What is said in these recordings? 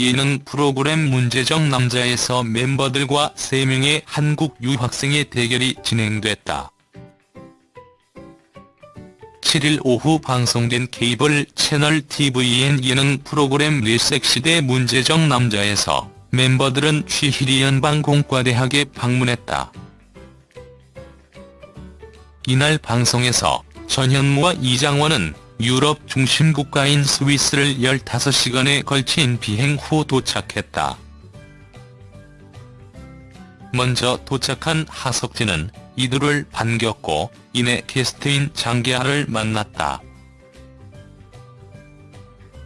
예능 프로그램 문제적 남자에서 멤버들과 3명의 한국 유학생의 대결이 진행됐다. 7일 오후 방송된 케이블 채널 TVN 예능 프로그램 리섹시대 문제적 남자에서 멤버들은 취희리 연방공과대학에 방문했다. 이날 방송에서 전현무와 이장원은 유럽 중심 국가인 스위스를 15시간에 걸친 비행 후 도착했다. 먼저 도착한 하석진은 이들을 반겼고 이내 게스트인 장계하를 만났다.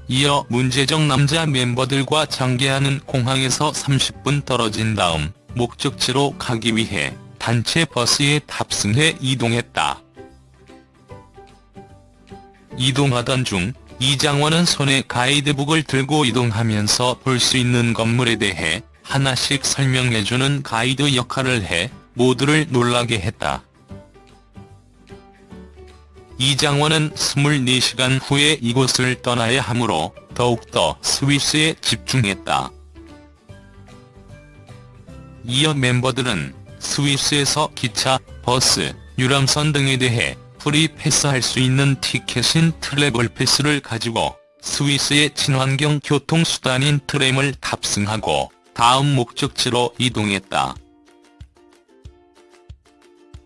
이어 문제적 남자 멤버들과 장계하는 공항에서 30분 떨어진 다음 목적지로 가기 위해 단체 버스에 탑승해 이동했다. 이동하던 중 이장원은 손에 가이드북을 들고 이동하면서 볼 수 있는 건물에 대해 하나씩 설명해주는 가이드 역할을 해 모두를 놀라게 했다. 이장원은 24시간 후에 이곳을 떠나야 하므로 더욱더 스위스에 집중했다. 이어 멤버들은 스위스에서 기차, 버스, 유람선 등에 대해 free pass할 수 있는 티켓인 travel pass를 가지고 스위스의 친환경 교통수단인 트램을 탑승하고 다음 목적지로 이동했다.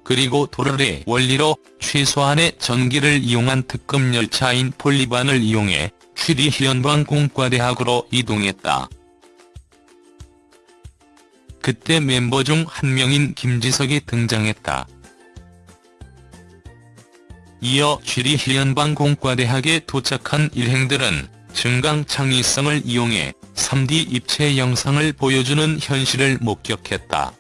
그리고 도르래의 원리로 최소한의 전기를 이용한 특급 열차인 폴리반을 이용해 취리히 연방공과대학으로 이동했다. 그때 멤버 중 한 명인 김지석이 등장했다. 이어 취리히 연방공과대학에 도착한 일행들은 증강 창의성을 이용해 3D 입체 영상을 보여주는 현실을 목격했다.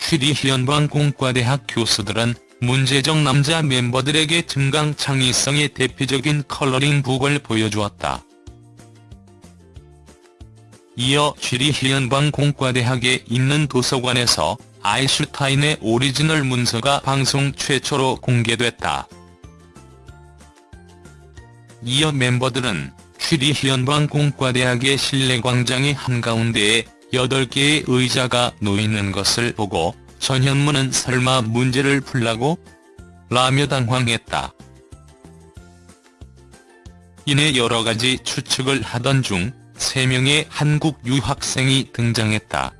취리히 연방공과대학 교수들은 문제적 남자 멤버들에게 증강 창의성의 대표적인 컬러링 북을 보여주었다. 이어 취리히 연방공과대학에 있는 도서관에서 아인슈타인의 오리지널 문서가 방송 최초로 공개됐다. 이어 멤버들은 취리히 연방공과대학의 실내 광장의 한가운데에 8개의 의자가 놓이는 것을 보고 전현무는 설마 문제를 풀라고? 라며 당황했다. 이내 여러 가지 추측을 하던 중 3명의 한국 유학생이 등장했다.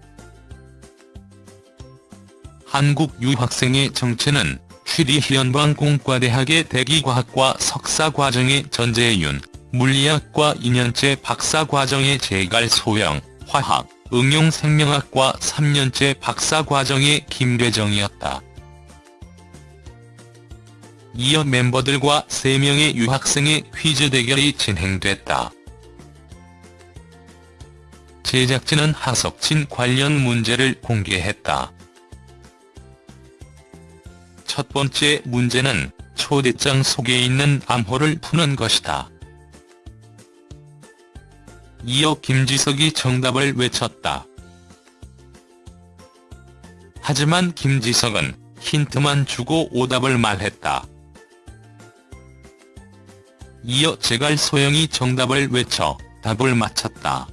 한국 유학생의 정체는 취리히 연방공과대학의 대기과학과 석사과정의 전재윤, 물리학과 2년째 박사과정의 재갈 소영, 화학, 응용생명학과 3년째 박사과정의 김대정이었다. 이어 멤버들과 3명의 유학생의 퀴즈 대결이 진행됐다. 제작진은 하석진 관련 문제를 공개했다. 첫 번째 문제는 초대장 속에 있는 암호를 푸는 것이다. 이어 김지석이 정답을 외쳤다. 하지만 김지석은 힌트만 주고 오답을 말했다. 이어 제갈 소영이 정답을 외쳐 답을 맞췄다.